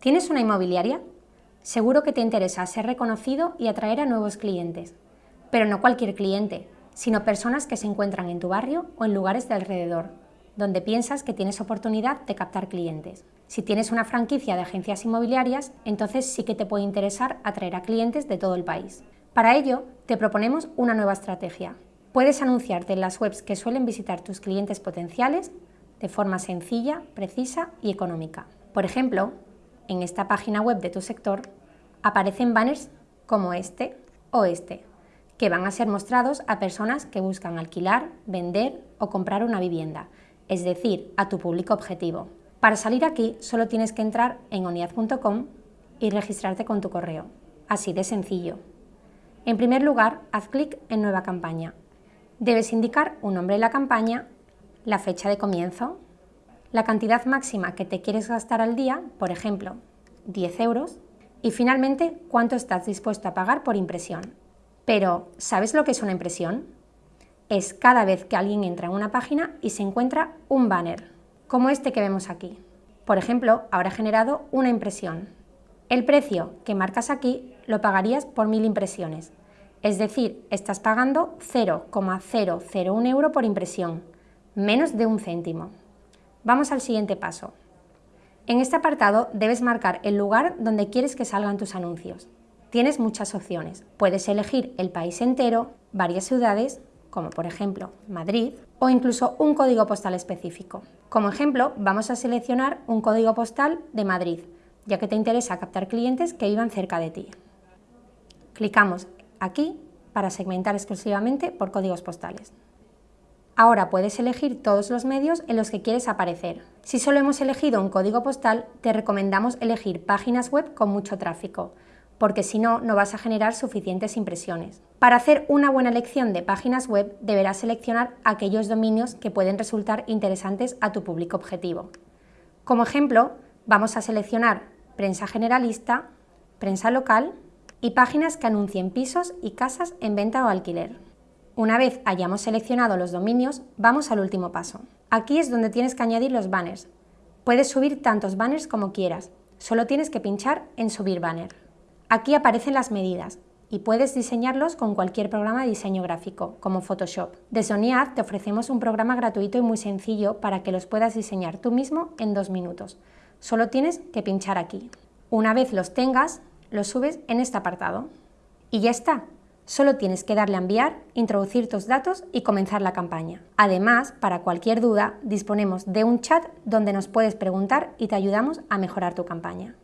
¿Tienes una inmobiliaria? Seguro que te interesa ser reconocido y atraer a nuevos clientes, pero no cualquier cliente, sino personas que se encuentran en tu barrio o en lugares de alrededor, donde piensas que tienes oportunidad de captar clientes. Si tienes una franquicia de agencias inmobiliarias, entonces sí que te puede interesar atraer a clientes de todo el país. Para ello, te proponemos una nueva estrategia. Puedes anunciarte en las webs que suelen visitar tus clientes potenciales de forma sencilla, precisa y económica. Por ejemplo, en esta página web de tu sector aparecen banners como este o este, que van a ser mostrados a personas que buscan alquilar, vender o comprar una vivienda, es decir, a tu público objetivo. Para salir aquí solo tienes que entrar en oniad.com y registrarte con tu correo. Así de sencillo. En primer lugar, haz clic en Nueva campaña. Debes indicar un nombre de la campaña, la fecha de comienzo, la cantidad máxima que te quieres gastar al día, por ejemplo, 10 euros, y finalmente cuánto estás dispuesto a pagar por impresión. Pero, ¿sabes lo que es una impresión? Es cada vez que alguien entra en una página y se encuentra un banner, como este que vemos aquí. Por ejemplo, habrá generado una impresión. El precio que marcas aquí lo pagarías por mil impresiones, es decir, estás pagando 0,001 euro por impresión, menos de un céntimo. Vamos al siguiente paso. En este apartado debes marcar el lugar donde quieres que salgan tus anuncios. Tienes muchas opciones. Puedes elegir el país entero, varias ciudades, como por ejemplo Madrid, o incluso un código postal específico. Como ejemplo, vamos a seleccionar un código postal de Madrid, ya que te interesa captar clientes que vivan cerca de ti. Clicamos aquí para segmentar exclusivamente por códigos postales. Ahora puedes elegir todos los medios en los que quieres aparecer. Si solo hemos elegido un código postal, te recomendamos elegir páginas web con mucho tráfico, porque si no, no vas a generar suficientes impresiones. Para hacer una buena elección de páginas web, deberás seleccionar aquellos dominios que pueden resultar interesantes a tu público objetivo. Como ejemplo, vamos a seleccionar prensa generalista, prensa local y páginas que anuncien pisos y casas en venta o alquiler. Una vez hayamos seleccionado los dominios, vamos al último paso. Aquí es donde tienes que añadir los banners. Puedes subir tantos banners como quieras, solo tienes que pinchar en subir banner. Aquí aparecen las medidas y puedes diseñarlos con cualquier programa de diseño gráfico, como Photoshop. Desde ONIAD te ofrecemos un programa gratuito y muy sencillo para que los puedas diseñar tú mismo en dos minutos. Solo tienes que pinchar aquí. Una vez los tengas, los subes en este apartado. Y ya está, Solo tienes que darle a enviar, introducir tus datos y comenzar la campaña. Además, para cualquier duda, disponemos de un chat donde nos puedes preguntar y te ayudamos a mejorar tu campaña.